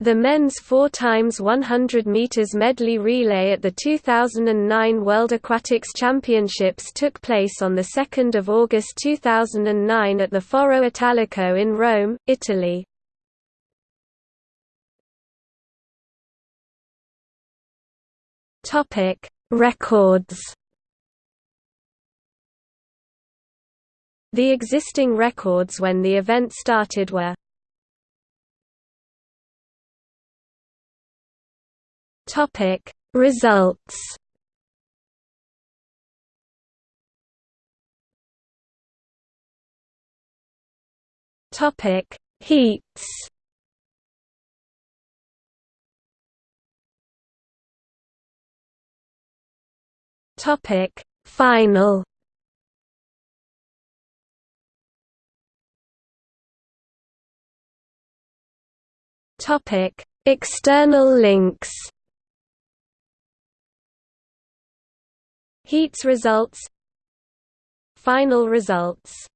The men's 4 x 100 meters medley relay at the 2009 World Aquatics Championships took place on the 2nd of August 2009 at the Foro Italico in Rome, Italy. Topic: Records. The existing records when the event started were Topic Results. Topic Heats. Topic Final. Topic External links Heats results Final results